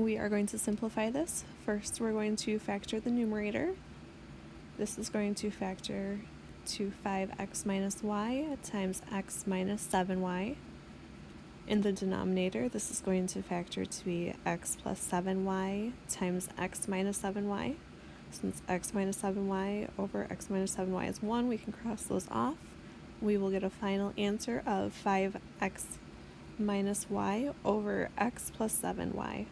we are going to simplify this. First, we're going to factor the numerator. This is going to factor to 5x minus y times x minus 7y. In the denominator, this is going to factor to be x plus 7y times x minus 7y. Since x minus 7y over x minus 7y is 1, we can cross those off. We will get a final answer of 5x minus y over x plus 7y.